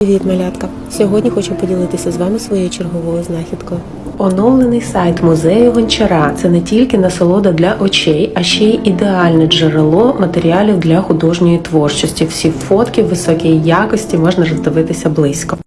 Привіт, малятка! Сьогодні хочу поділитися з вами своєю черговою знахідкою. Оновлений сайт музею Гончара це не тільки насолода для очей, а ще й ідеальне джерело матеріалів для художньої творчості. Всі фотки в високій якості можна роздивитися близько.